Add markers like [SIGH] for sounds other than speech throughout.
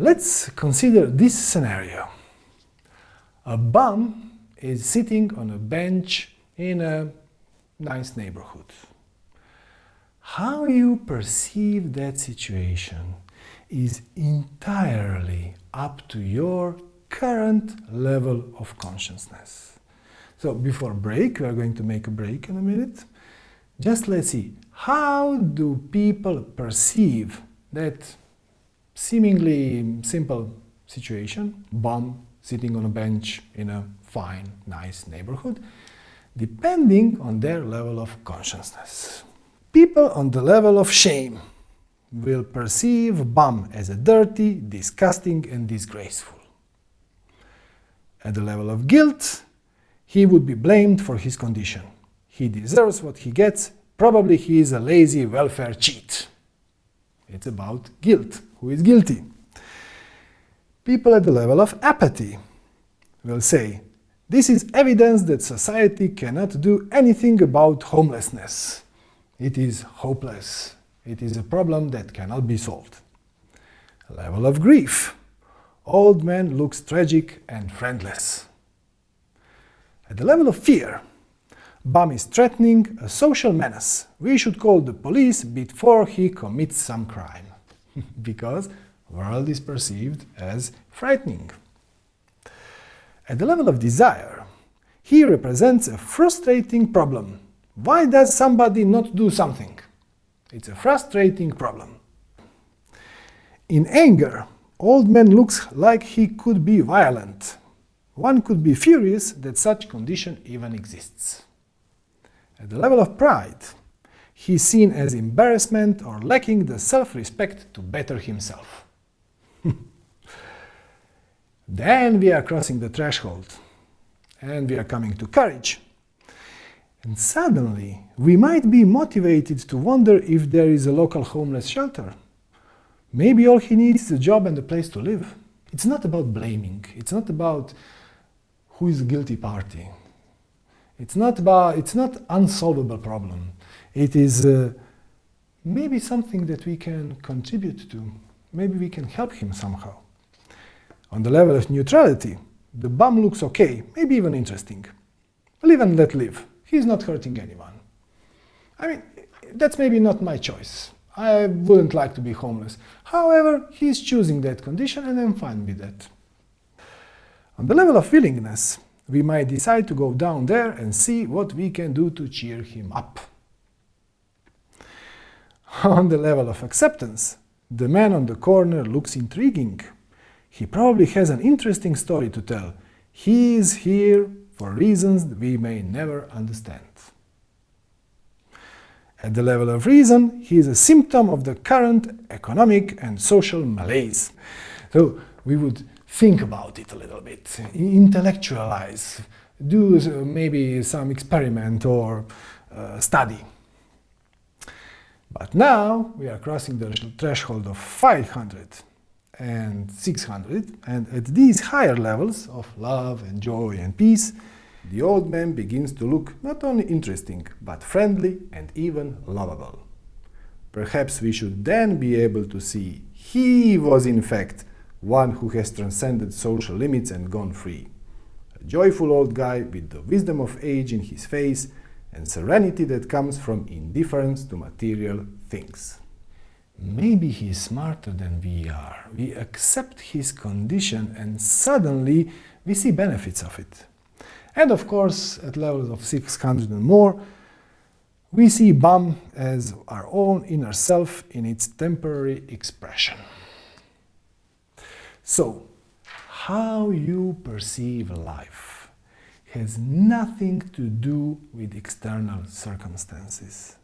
Let's consider this scenario. A bum is sitting on a bench in a nice neighborhood. How you perceive that situation is entirely up to your current level of consciousness. So before break, we are going to make a break in a minute. Just let's see, how do people perceive that seemingly simple situation, bum sitting on a bench in a fine, nice neighborhood, depending on their level of consciousness. People on the level of shame will perceive bum as a dirty, disgusting and disgraceful. At the level of guilt, he would be blamed for his condition. He deserves what he gets, probably he is a lazy welfare cheat. It's about guilt, who is guilty. People at the level of apathy will say, this is evidence that society cannot do anything about homelessness. It is hopeless. It is a problem that cannot be solved. Level of grief. Old man looks tragic and friendless. At the level of fear, Bum is threatening a social menace. We should call the police before he commits some crime. [LAUGHS] because world is perceived as frightening. At the level of desire, he represents a frustrating problem. Why does somebody not do something? It's a frustrating problem. In anger, old man looks like he could be violent. One could be furious that such condition even exists. At the level of pride, he is seen as embarrassment or lacking the self-respect to better himself. [LAUGHS] then we are crossing the threshold, and we are coming to courage. And suddenly, we might be motivated to wonder if there is a local homeless shelter. Maybe all he needs is a job and a place to live. It's not about blaming. It's not about who is the guilty party. It's not about, it's not unsolvable problem. It is uh, maybe something that we can contribute to. Maybe we can help him somehow. On the level of neutrality, the bum looks okay, maybe even interesting. Live and let live. He's not hurting anyone. I mean, that's maybe not my choice. I wouldn't like to be homeless. However, he's choosing that condition and I'm fine with that. On the level of willingness, we might decide to go down there and see what we can do to cheer him up. [LAUGHS] On the level of acceptance, the man on the corner looks intriguing. He probably has an interesting story to tell. He is here for reasons we may never understand. At the level of reason, he is a symptom of the current economic and social malaise. So we would think about it a little bit, intellectualize, do maybe some experiment or uh, study. But now we are crossing the threshold of 500 and 600, and at these higher levels of love and joy and peace, the old man begins to look not only interesting, but friendly and even lovable. Perhaps we should then be able to see he was in fact one who has transcended social limits and gone free. A joyful old guy with the wisdom of age in his face and serenity that comes from indifference to material things. Maybe he is smarter than we are. We accept his condition and suddenly we see benefits of it. And of course, at levels of 600 and more, we see BAM as our own inner self in its temporary expression. So, how you perceive life has nothing to do with external circumstances.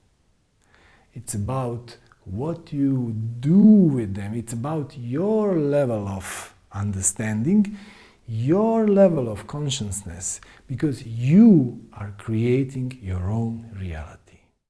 It's about what you do with them. It's about your level of understanding, your level of consciousness, because you are creating your own reality.